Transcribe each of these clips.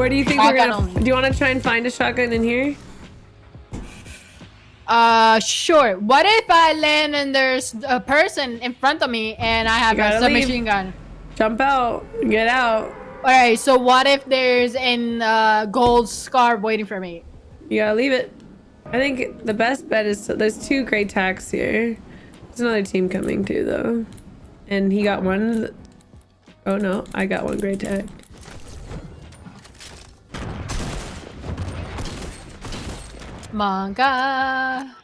Where do you think we're gonna? only. Do you want to try and find a shotgun in here? Uh, sure. What if I land and there's a person in front of me and I have a leave. submachine gun? Jump out. Get out. All right. So what if there's an uh, gold scarf waiting for me? You gotta leave it. I think the best bet is to, there's two great tacks here. There's another team coming too though, and he got one. Oh no, I got one great tag. Manga.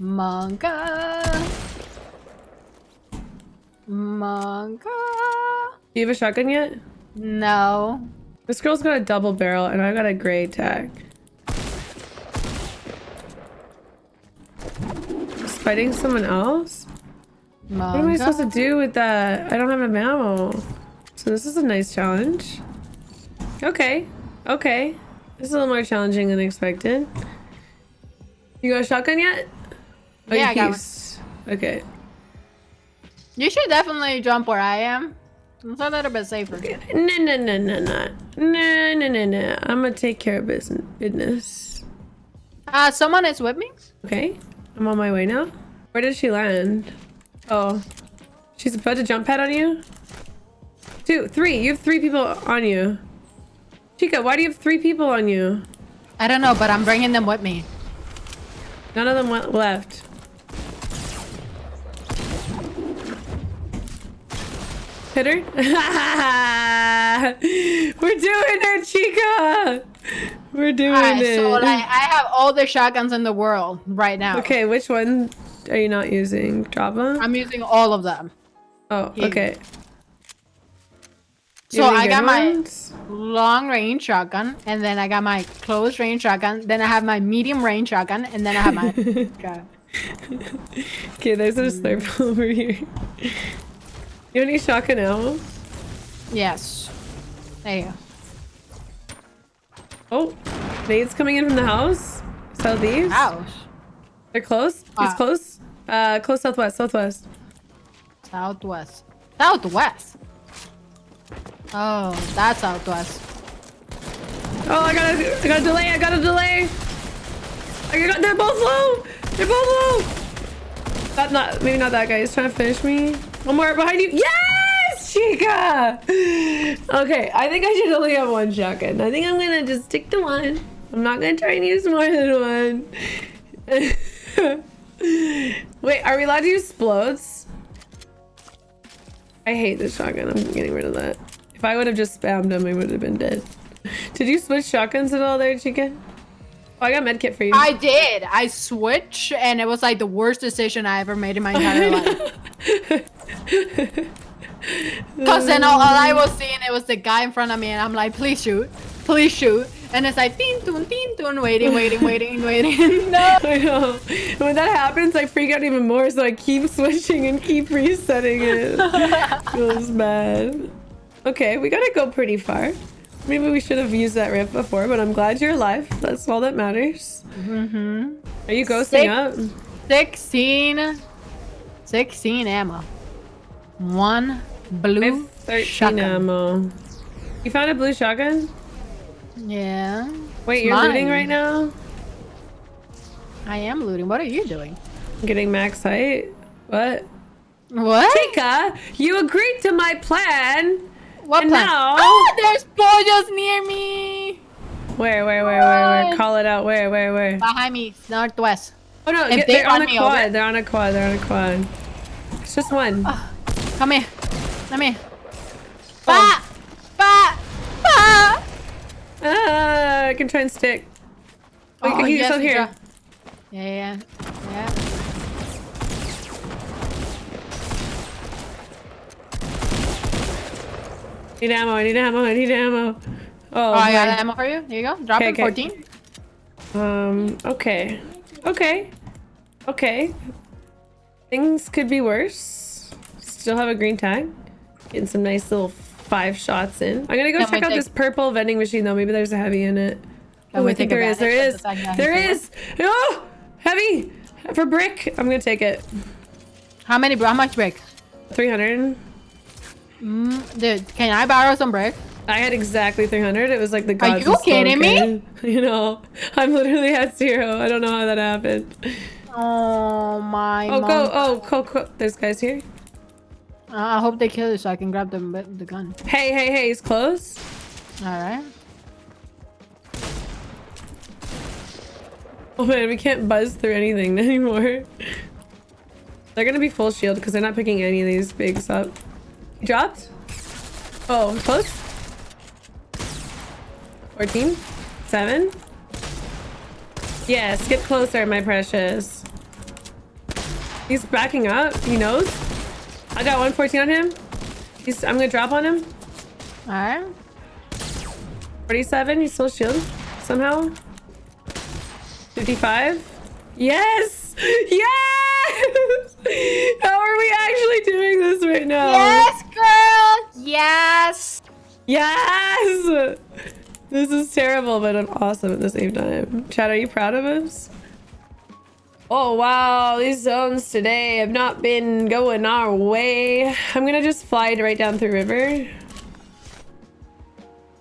Manga. Manga. Do you have a shotgun yet? No. This girl's got a double barrel and I got a gray tag. Just fighting someone else? Manga. What am I supposed to do with that? I don't have a ammo. So this is a nice challenge. Okay. Okay. This is a little more challenging than expected. You got a shotgun yet? Oh, Yeah, I got one. Okay. You should definitely jump where I am. It's a little bit safer. No, no, no, no, no. No, no, no, no. I'm gonna take care of business. business. Uh, someone is with me. Okay. I'm on my way now. Where did she land? Oh. She's about to jump pad on you? Two, three. You have three people on you. Chica, why do you have three people on you? I don't know, but I'm bringing them with me. None of them went left. Hit her? We're doing it, Chica! We're doing Alright, it. so like I have all the shotguns in the world right now. okay, which one are you not using? Java? I'm using all of them. oh, okay. So You have any I got my long range shotgun, and then I got my close range shotgun, then I have my medium range shotgun, and then I have my gun. Okay, there's a slurp over here. You have any shotgun ammo? Yes. There you go. Oh, nades coming in from the house. Southeast. Ouch. They're close. He's close. Uh, close southwest. Southwest. Southwest. Southwest. Oh, that's southwest. Oh, I got a, I got a delay. I got a delay. I got. They're both low. They're both low. Not, not, maybe not that guy. He's trying to finish me. One more behind you. Yes, Chica. Okay, I think I should only have one shotgun. I think I'm gonna just stick to one. I'm not gonna try and use more than one. Wait, are we allowed to use explodes? I hate this shotgun. I'm getting rid of that. If I would have just spammed him, I would have been dead. Did you switch shotguns at all there, chicken? Oh, I got medkit for you. I did. I switched, and it was like the worst decision I ever made in my entire life. Because then all, all I was seeing, it was the guy in front of me, and I'm like, please shoot. Please shoot. And it's like, teen toon, teen toon, waiting, waiting, waiting, waiting. no. I know. When that happens, I freak out even more, so I keep switching and keep resetting it. Feels bad. Okay, we gotta go pretty far. Maybe we should have used that ramp before, but I'm glad you're alive. That's all that matters. Mm-hmm. Are you ghosting Six. up? 16. 16 ammo. One blue 13 shotgun. ammo. You found a blue shotgun? Yeah. Wait, you're Mine. looting right now? I am looting. What are you doing? Getting max height? What? What? Chica, you agreed to my plan. What now- Ah, there's pollos near me. Where, where, where, where, where? Call it out. Where, where, where? Behind me, northwest. Oh no, If get, they they're on run a quad. over- They're on a quad. They're on a quad. It's just one. Come here. Come here. Oh. Ba! Ba! Ba! Ah, I can try and stick. Oh, you can heat yourself you here. Yeah, yeah, yeah. Need ammo. I need ammo. I need ammo. Oh, Oh, I got ammo for you. Here you go. Drop it. 14. Um. Okay. Okay. Okay. Things could be worse. Still have a green tag. Getting some nice little five shots in. I'm gonna go Can check out this purple vending machine though. Maybe there's a heavy in it. Can Oh, I think there is. There is. of the fact that There is. Oh, heavy for brick. I'm gonna take it. How many? How much brick? 300. Mm, dude, can I borrow some brick? I had exactly 300. It was like the gods you of slow kidding me? You know, I'm literally at zero. I don't know how that happened. Oh my. Oh, mom. go. Oh, go, go. There's guys here. Uh, I hope they kill you so I can grab the the gun. Hey, hey, hey. He's close. All right. Oh man, we can't buzz through anything anymore. They're gonna be full shield because they're not picking any of these bigs up. He dropped? Oh, close? 14? 7? Yes, get closer, my precious. He's backing up. He knows. I got 114 on him. He's, I'm gonna drop on him. All right. 47, he's still shield somehow. 55. Yes! Yes! How are we actually doing this right now? Yes. Yes. Yes! This is terrible, but I'm awesome at the same time. Chad, are you proud of us? Oh wow, these zones today have not been going our way. I'm gonna just fly right down through river.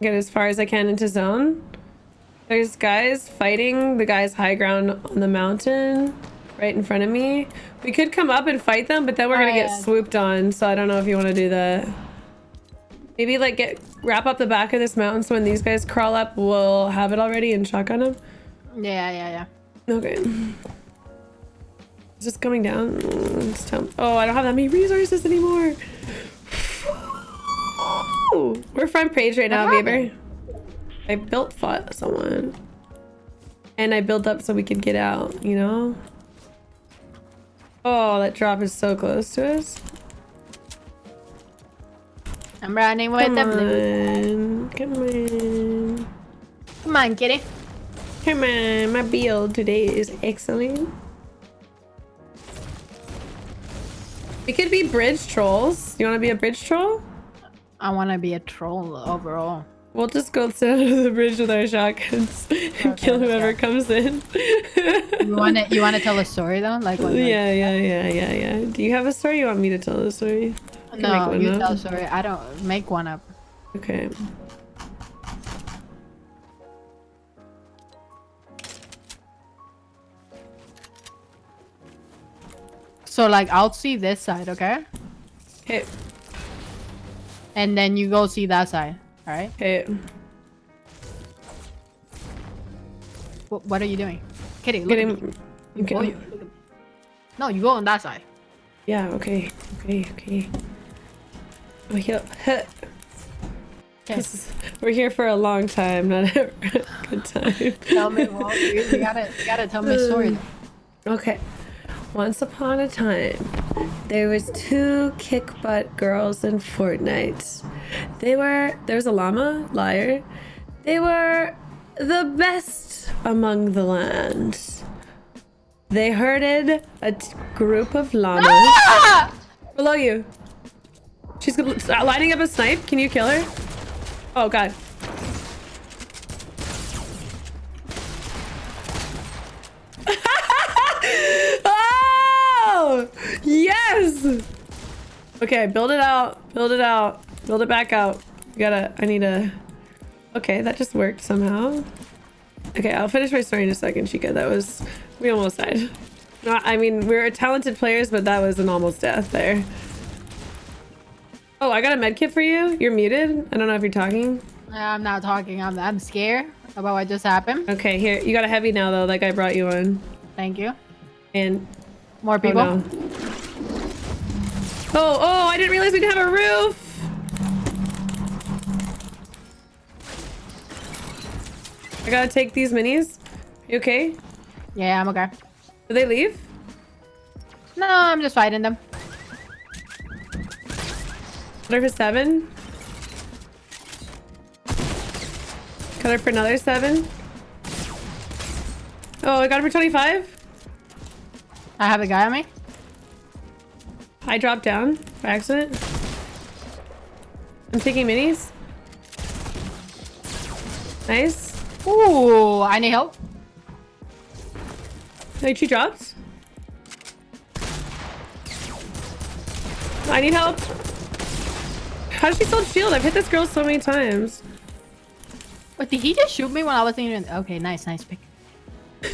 Get as far as I can into zone. There's guys fighting the guys high ground on the mountain right in front of me. We could come up and fight them, but then we're Oh, gonna yeah. get swooped on, so I don't know if you want to do that. Maybe like get wrap up the back of this mountain so when these guys crawl up, we'll have it already and shotgun them. Yeah, yeah, yeah. Okay. Is this coming down? Oh, I don't have that many resources anymore. We're front page right now, Bieber. I built fought someone. And I built up so we could get out, you know? Oh, that drop is so close to us. I'm running with Come the blue. Come on. Come on, kitty. Come on. My build today is excellent. We could be bridge trolls. You want to be a bridge troll? I want to be a troll overall. We'll just go sit under the bridge with our shotguns and kill whoever go. comes in. You want to? You want to tell a story though? Like what? like- yeah, yeah, yeah, yeah, yeah. Do you have a story? You want me to tell a story? I can make No, one you up. tell story. I don't make one up. Okay. So like, I'll see this side, okay? Okay. And then you go see that side. All right. Okay. What, what are you doing, kitty? Look Get him. Okay. you- look at me. No, you go on that side. Yeah. Okay. Okay. Okay. Okay. This is- we're here for a long time, not a good time. Tell me, well, you, gotta, you gotta tell me a story. Okay. Once upon a time, there was two kick butt girls in Fortnite. They were there was a llama, liar. They were the best among the land. They herded a group of llamas Ah! below you. She's uh, lining up a snipe. Can you kill her? Oh god. oh! Yes! Okay, build it out. Build it out. Build it back out. You gotta, I need a... Okay, that just worked somehow. Okay, I'll finish my story in a second, Chica. That was... We almost died. I mean, we were talented players, but that was an almost death there. Oh, I got a med kit for you. You're muted. I don't know if you're talking. I'm not talking. I'm, I'm scared about what just happened. Okay, here. You got a heavy now, though. That guy brought you one. Thank you. And... More Oh, people. no. Oh, oh, I didn't realize we didn't have a roof. I gotta take these minis. You okay? Yeah, I'm okay. Did they leave? No, I'm just fighting them. Cut her for seven. Cut her for another seven. Oh, I got her for 25. I have a guy on me. I dropped down by accident. I'm taking minis. Nice. Ooh, I need help. Wait, she dropped? I need help. How does she still shield? I've hit this girl so many times. Wait, did he just shoot me when I wasn't even? Okay, nice, nice pick.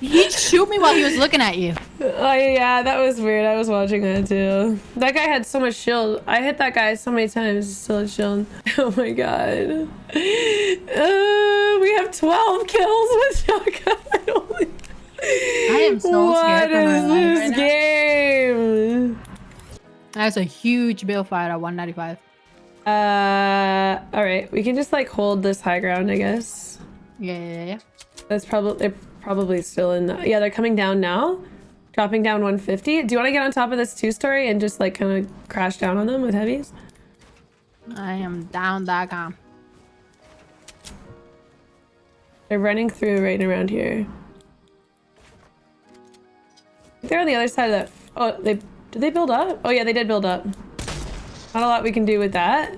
he shoot me while he was looking at you. Oh yeah, that was weird. I was watching that too. That guy had so much shield. I hit that guy so many times. Still had shield. Oh my god. Uh, we have 12 kills with shotgun. I am so what scared for my life this right now. game? That's a huge bill fight at 195. Uh, all right. We can just like hold this high ground, I guess. Yeah, yeah, yeah. That's probably they're probably still in. The, yeah, they're coming down now, dropping down 150. Do you want to get on top of this two story and just like kind of crash down on them with heavies? I am down that com. They're running through right around here. They're on the other side of that. Oh, they did they build up? Oh yeah, they did build up. Not a lot we can do with that.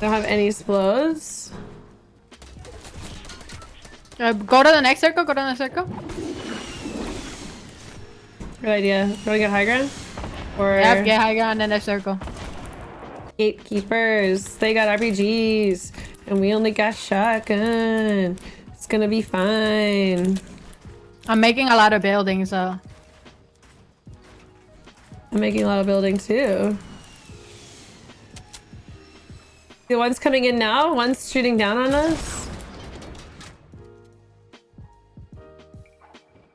Don't have any explodes. Uh, go to the next circle. Go to the next circle. Good idea. Do you want to get high ground? Or Yep, get high ground in the circle. gatekeepers? They got RPGs, and we only got shotgun. It's gonna be fine. I'm making a lot of buildings, so I'm making a lot of building too. The one's coming in now. One's shooting down on us.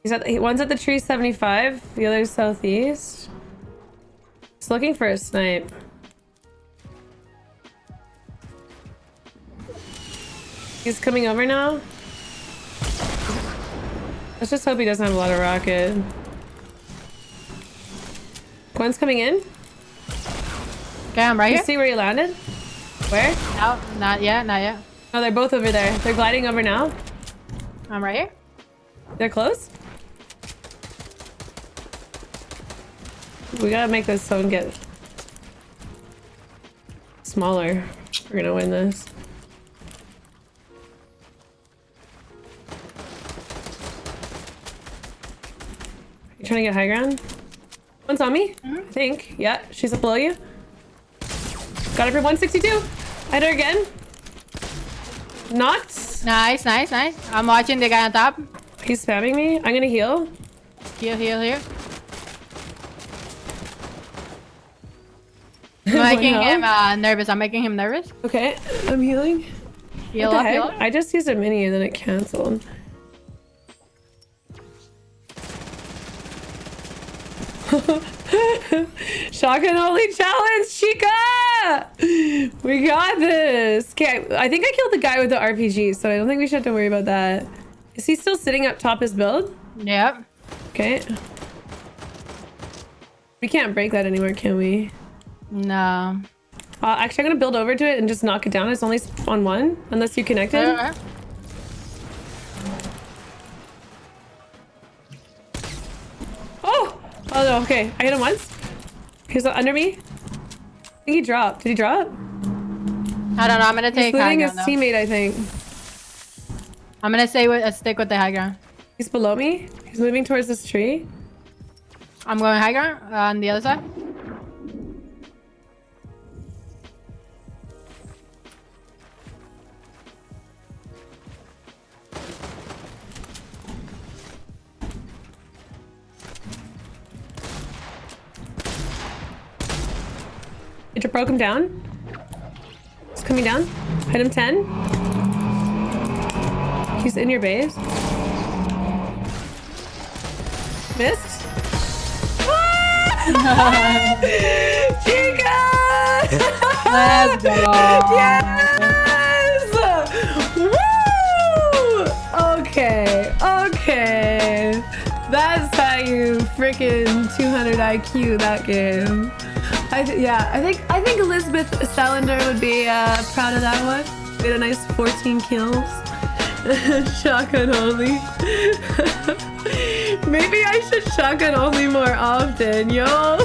He's at the, one's at the tree 75. The other's southeast. He's looking for a snipe. He's coming over now. Let's just hope he doesn't have a lot of rocket. One's coming in. okay, I'm right You here. see where you landed? Where? No, not yet, not yet. Oh, they're both over there. They're gliding over now. I'm right here. They're close. We gotta make this zone get smaller. We're gonna win this. You trying to get high ground? One's on me, I think. Yeah, she's up below you. Got her for 162. Hit her again. Not. Nice, nice, nice. I'm watching the guy on top. He's spamming me. I'm gonna heal. Heal, heal, heal. I'm making him uh, nervous. I'm making him nervous. Okay, I'm healing. Heal up, heal up. I just used a mini and then it canceled. Shotgun only challenge, Chica! We got this. Okay, I think I killed the guy with the RPG, so I don't think we should have to worry about that. Is he still sitting up top his build? Yep. Okay. We can't break that anymore, can we? No. Uh, actually, I'm gonna build over to it and just knock it down. It's only on one, unless you connected. Uh, Oh! No, okay. I hit him once. He's under me. I think he dropped. Did he drop? I don't know. I'm gonna take He's looting his ground. teammate, I think. I'm gonna stay with uh, stick with the high ground. He's below me. He's moving towards this tree. I'm going high ground uh, on the other side. Broke him down. He's coming down. Hit him 10. He's in your base. Missed. Ah! Chica! Let's go. Yes! Woo! Okay, okay. That's how you freaking 200 IQ that game. I yeah, I think I think Elizabeth Salander would be uh, proud of that one. We had a nice 14 kills. shotgun only. Maybe I should shotgun only more often, yo.